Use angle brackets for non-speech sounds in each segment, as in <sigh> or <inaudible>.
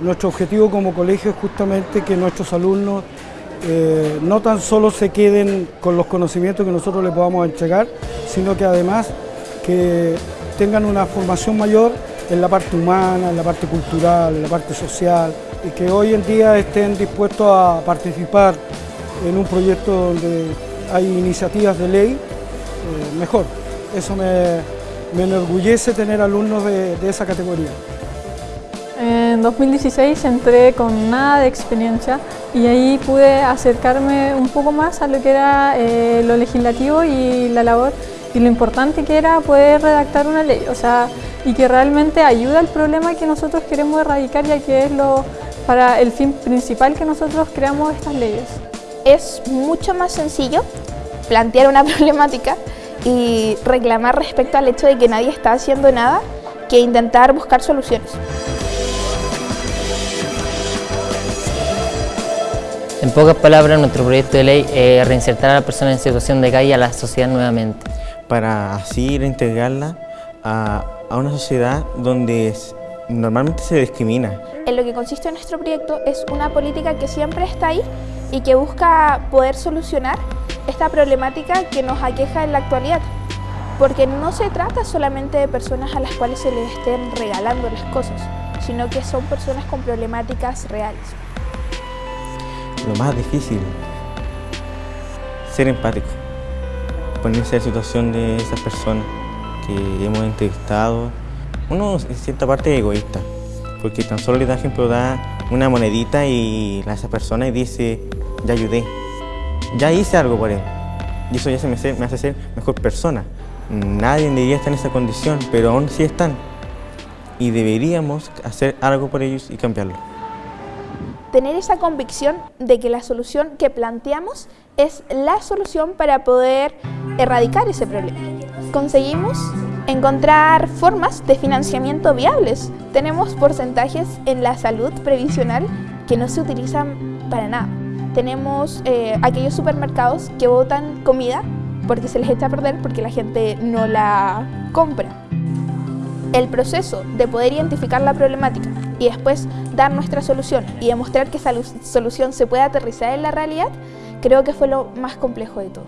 Nuestro objetivo como colegio es justamente que nuestros alumnos eh, no tan solo se queden con los conocimientos que nosotros les podamos entregar, sino que además que tengan una formación mayor en la parte humana, en la parte cultural, en la parte social, y que hoy en día estén dispuestos a participar en un proyecto donde hay iniciativas de ley, eh, mejor. Eso me, enorgullece tener alumnos de, esa categoría. En 2016 entré con nada de experiencia y ahí pude acercarme un poco más a lo que era eh, lo legislativo y la labor y lo importante que era poder redactar una ley, o sea, y que realmente ayuda al problema que nosotros queremos erradicar ya que es lo, para el fin principal que nosotros creamos estas leyes. Es mucho más sencillo plantear una <laughs> problemática y reclamar respecto al hecho de que nadie está haciendo nada que intentar buscar soluciones. Pocas palabras, nuestro proyecto de ley es reinsertar a la persona en situación de calle a la sociedad nuevamente. Para así reintegrarla a, a una sociedad donde normalmente se discrimina. En lo que consiste nuestro proyecto es una política que siempre está ahí y que busca poder solucionar esta problemática que nos aqueja en la actualidad. Porque no se trata solamente de personas a las cuales se les estén regalando las cosas, sino que son personas con problemáticas reales. Lo más difícil, ser empático, ponerse en la situación de esas personas que hemos entrevistado. Uno en cierta parte es egoísta, porque tan solo le da ejemplo, da una monedita y a esa persona y dice, ya ayudé, ya hice algo por él. Y eso ya se me, hace ser mejor persona. Nadie debería estar en esa condición, pero aún sí están. Y deberíamos hacer algo por ellos y cambiarlo. Tener esa convicción de que la solución que planteamos es la solución para poder erradicar ese problema. Conseguimos encontrar formas de financiamiento viables. Tenemos porcentajes en la salud previsional que no se utilizan para nada tenemos eh, aquellos supermercados que botan comida porque se les echa a perder porque la gente no la compra. El proceso de poder identificar la problemática y después dar nuestra solución y demostrar que esa solución se puede aterrizar en la realidad, creo que fue lo más complejo de todo.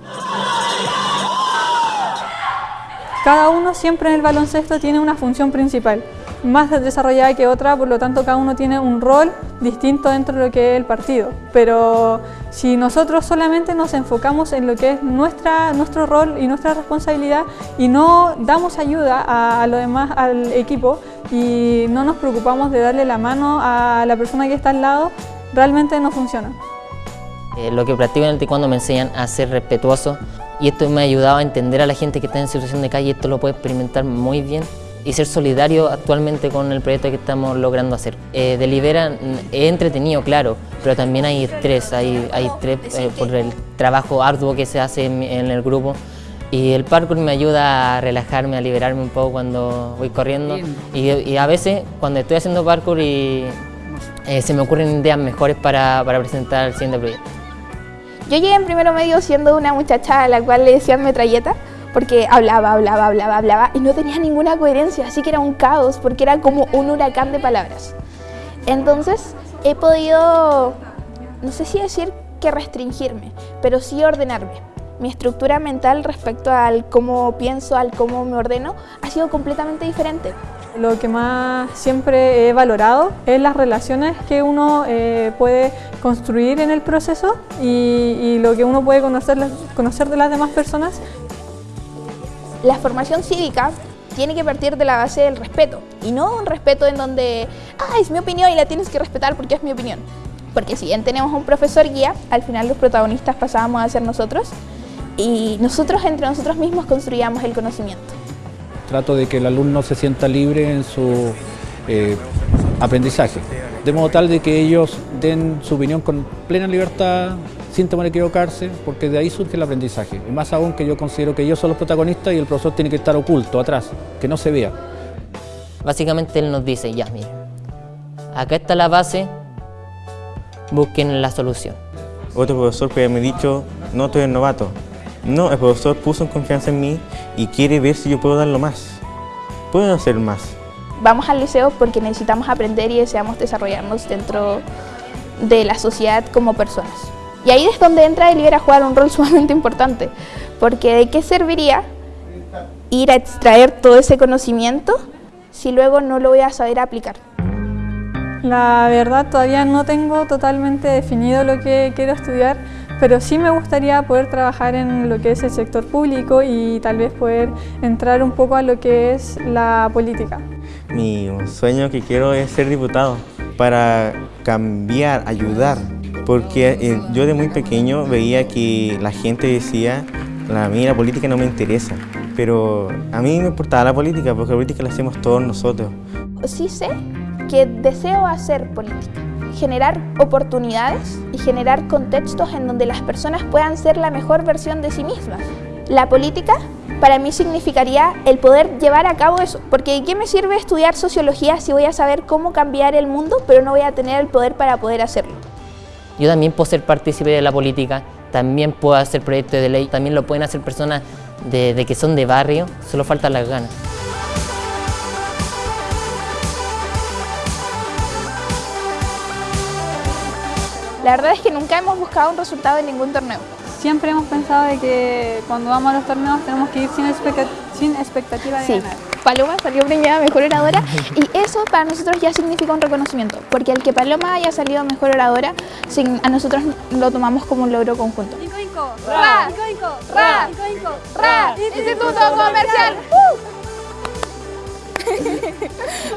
Cada uno siempre en el baloncesto tiene una función principal más desarrollada que otra, por lo tanto cada uno tiene un rol distinto dentro de lo que es el partido. Pero si nosotros solamente nos enfocamos en lo que es nuestra, nuestro rol y nuestra responsabilidad y no damos ayuda a, lo demás, al equipo, y no nos preocupamos de darle la mano a la persona que está al lado, realmente no funciona. Eh, lo que practico en el taekwondo me enseñan a ser respetuoso y esto me ha ayudado a entender a la gente que está en situación de calle, esto lo puede experimentar muy bien y ser solidario actualmente con el proyecto que estamos logrando hacer. Eh, delibera, es entretenido, claro, pero también hay estrés, hay, hay estrés eh, por el trabajo arduo que se hace en, el grupo y el parkour me ayuda a relajarme, a liberarme un poco cuando voy corriendo y, a veces cuando estoy haciendo parkour y eh, se me ocurren ideas mejores para, para presentar el siguiente proyecto. Yo llegué en primero medio siendo una muchacha a la cual le decían metralleta porque hablaba, hablaba, hablaba, hablaba y no tenía ninguna coherencia, así que era un caos porque era como un huracán de palabras. Entonces he podido, no sé si decir que restringirme, pero sí ordenarme. Mi estructura mental respecto al cómo pienso, al cómo me ordeno, ha sido completamente diferente. Lo que más siempre he valorado es las relaciones que uno eh, puede construir en el proceso y, lo que uno puede conocer, conocer de las demás personas la formación cívica tiene que partir de la base del respeto y no un respeto en donde, ah, es mi opinión y la tienes que respetar porque es mi opinión. Porque si bien tenemos un profesor guía, al final los protagonistas pasábamos a ser nosotros y nosotros entre nosotros mismos construíamos el conocimiento. Trato de que el alumno se sienta libre en su eh, aprendizaje, de modo tal de que ellos den su opinión con plena libertad, sin temor a equivocarse, porque de ahí surge el aprendizaje. Y más aún que yo considero que ellos son los protagonistas y el profesor tiene que estar oculto, atrás, que no se vea. Básicamente él nos dice, ya, acá está la base, busquen la solución. Otro profesor puede haberme dicho, no estoy el novato. No, el profesor puso en confianza en mí y quiere ver si yo puedo darlo más. Puedo hacer más. vamos al liceo porque necesitamos aprender y deseamos desarrollarnos dentro de la sociedad como personas. Y ahí es donde entra el ir a jugar un rol <laughs> sumamente importante, porque ¿de qué serviría ir a extraer todo ese conocimiento si luego no lo voy a saber aplicar? La verdad todavía no tengo totalmente definido lo que quiero estudiar, pero sí me gustaría poder trabajar en lo que es el sector público y tal vez poder entrar un poco a lo que es la política. Mi sueño que quiero es ser diputado para cambiar, ayudar, porque eh, yo de muy pequeño veía que la gente decía, a mí la política no me interesa, pero a mí me importaba la política porque la política la hacemos todos nosotros. Sí sé que deseo hacer política, generar oportunidades y generar contextos en donde las personas puedan ser la mejor versión de sí mismas. La política para mí significaría el poder llevar a cabo eso, porque ¿de qué me sirve estudiar sociología si voy a saber cómo cambiar el mundo, pero no voy a tener el poder para poder hacerlo? Yo también puedo ser partícipe de la política, también puedo hacer proyectos de ley, también lo pueden hacer personas de, de que son de barrio, solo faltan las ganas. La verdad es que nunca hemos buscado un resultado en ningún torneo. Siempre hemos pensado de que cuando vamos a los torneos tenemos que ir sin, expecta- sin expectativa de Sí, ganar. Paloma salió premiada mejor oradora y eso para nosotros ya significa un reconocimiento, porque el que Paloma haya salido mejor oradora, sin- a nosotros lo tomamos como un logro conjunto. ¡Ra! ¡Ra! ¡Ra! ¡Instituto Comercial! <laughs>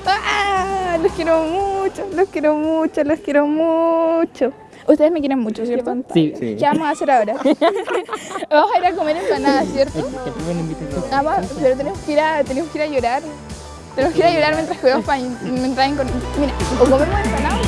¡Ah! Los quiero mucho, los quiero mucho, los quiero mucho. Ustedes me quieren mucho, ¿cierto? Sí. ¿Qué vamos a hacer ahora? <laughs> <laughs> vamos a ir a comer empanadas, ¿cierto? Ah, va, pero tenemos que, ir a, tenemos que ir a llorar. Tenemos que ir a llorar mientras jugamos para mientras en- Mira, o comemos empanadas